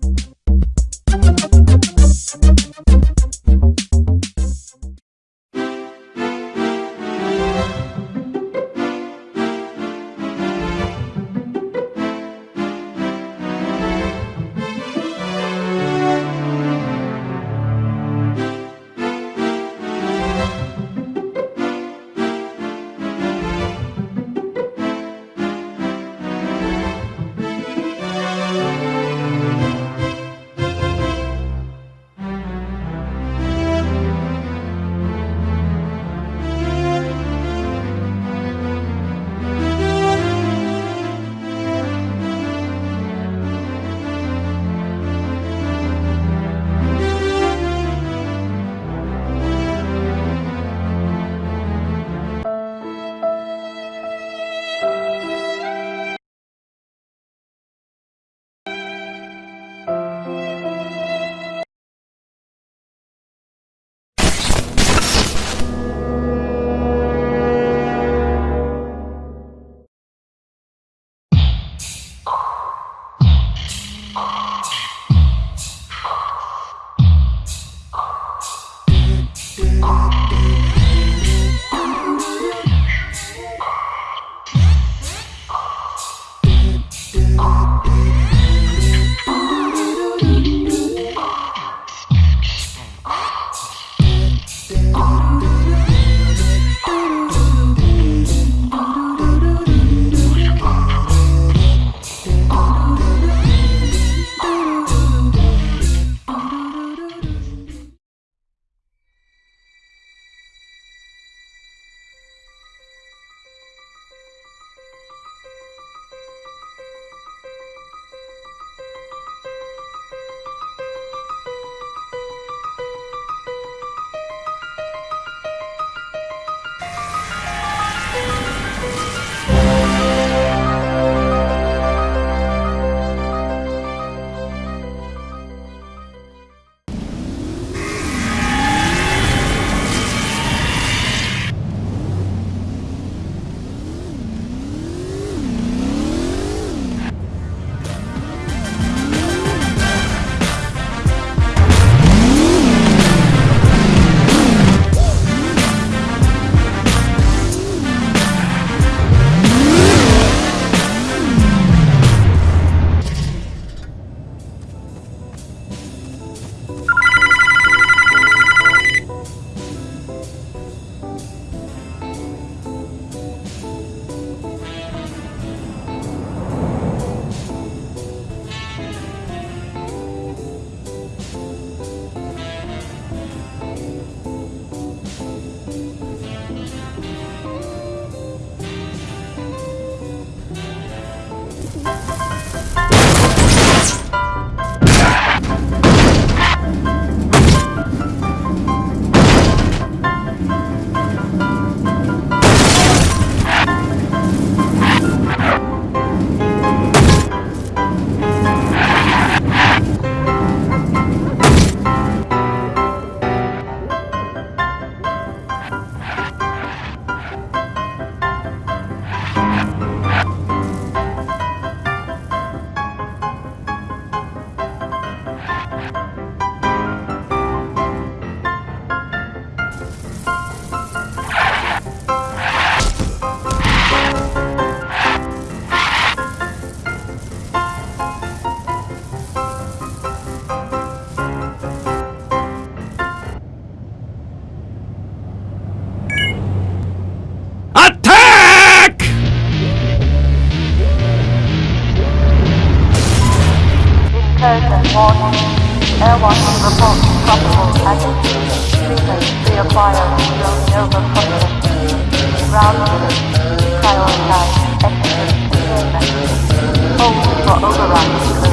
you Prioritize exit containment. Hold for override.